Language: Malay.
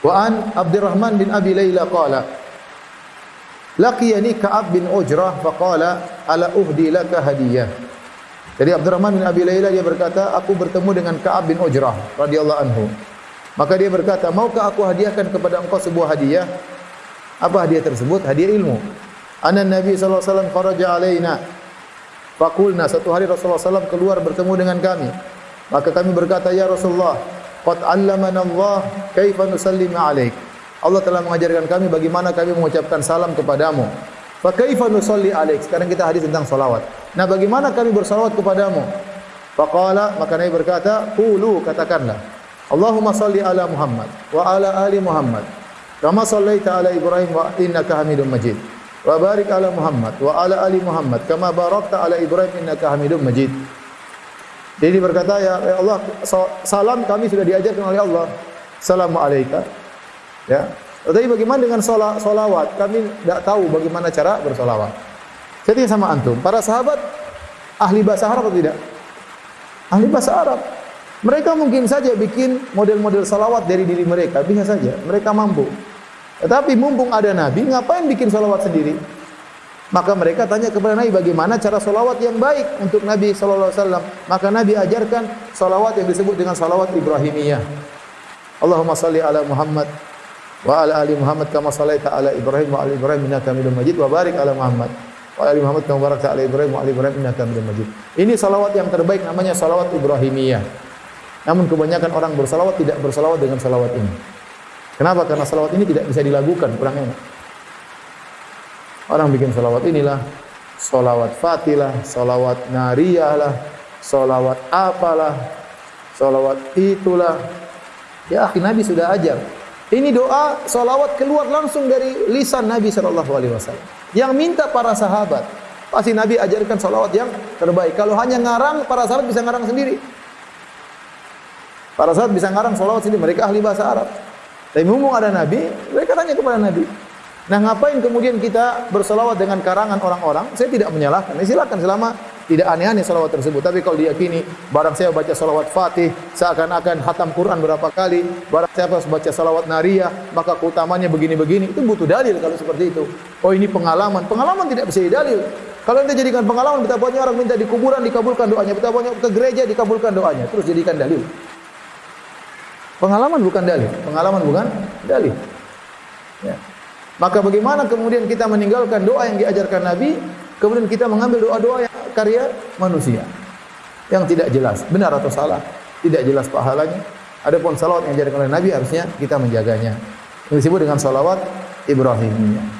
Wa an Abdurrahman bin Abi Layla qala Laqiyani Ka'ab bin Ujrah faqala ala uhdi laka hadiyah. Jadi Abdurrahman bin Abi Layla dia berkata, aku bertemu dengan Ka'ab bin Ujrah radhiyallahu anhu. Maka dia berkata, maukah aku hadiahkan kepada engkau sebuah hadiah? Apa hadiah tersebut? Hadiah ilmu. Anan Nabi sallallahu alaihi wasallam kharaja alaina. Faqulna satu hari Rasulullah SAW keluar bertemu dengan kami. Maka kami berkata, ya Rasulullah, qad 'allamana Allah kaifa nusallimu alaik. Allah telah mengajarkan kami bagaimana kami mengucapkan salam kepadamu. Fa kaifa nusalli alaik? Sekarang kita hadis tentang salawat. Nah, bagaimana kami bersalawat kepadamu? Faqala maka Nabi berkata, "Qulu katakanlah, Allahumma salli ala Muhammad wa ala ali Muhammad kama sallaita ala Ibrahim wa innaka Hamidum Majid." Wa barik ala Muhammad wa ala ali Muhammad kama barakta ala Ibrahim innaka Hamidum Majid. Jadi berkata ya, ya Allah salam kami sudah diajarkan oleh Allah. Assalamualaikum. Ya. Tetapi bagaimana dengan solat, solawat? Kami tidak tahu bagaimana cara bersolawat. Jadi sama antum, para sahabat ahli bahasa Arab atau tidak? Ahli bahasa Arab. Mereka mungkin saja bikin model-model salawat dari diri mereka, bisa saja. Mereka mampu. Tetapi mumpung ada Nabi, ngapain bikin salawat sendiri? Maka mereka tanya kepada Nabi bagaimana cara salawat yang baik untuk Nabi Sallallahu Alaihi Wasallam. Maka Nabi ajarkan salawat yang disebut dengan salawat Ibrahimiyah. Allahumma salli ala Muhammad wa ala ali Muhammad kama sallaita ala Ibrahim wa ala Ibrahim innaka Hamidum Majid wa barik ala Muhammad wa ala ali Muhammad kama barakta ala Ibrahim wa ala Ibrahim innaka Hamidum Majid. Ini salawat yang terbaik namanya salawat Ibrahimiyah. Namun kebanyakan orang bersalawat tidak bersalawat dengan salawat ini. Kenapa? Karena salawat ini tidak bisa dilakukan, kurang enak. Orang bikin salawat inilah, salawat fatilah, salawat nariyah lah, salawat apalah, salawat itulah. Ya, akhir Nabi sudah ajar. Ini doa salawat keluar langsung dari lisan Nabi sallallahu alaihi wasallam. Yang minta para sahabat. Pasti Nabi ajarkan salawat yang terbaik. Kalau hanya ngarang, para sahabat bisa ngarang sendiri. Para sahabat bisa ngarang salawat sendiri. Mereka ahli bahasa Arab. Tapi mumpung ada Nabi, mereka tanya kepada Nabi. Nah, ngapain kemudian kita bersalawat dengan karangan orang-orang? Saya tidak menyalahkan. Ya, silakan selama tidak aneh-aneh salawat tersebut. Tapi kalau diyakini, barang saya baca salawat fatih, seakan-akan hatam Quran berapa kali, barang saya baca salawat nariyah, maka keutamanya begini-begini, itu butuh dalil kalau seperti itu. Oh ini pengalaman. Pengalaman tidak bisa didalil. Kalau anda jadikan pengalaman, betapa banyak orang minta di kuburan, dikabulkan doanya. Betapa banyak ke gereja, dikabulkan doanya. Terus jadikan dalil. Pengalaman bukan dalil. Pengalaman bukan dalil. Ya. Maka bagaimana kemudian kita meninggalkan doa yang diajarkan Nabi, kemudian kita mengambil doa-doa yang karya manusia yang tidak jelas, benar atau salah, tidak jelas pahalanya. Adapun salawat yang diajarkan oleh Nabi harusnya kita menjaganya. Disebut dengan salawat Ibrahimiyah.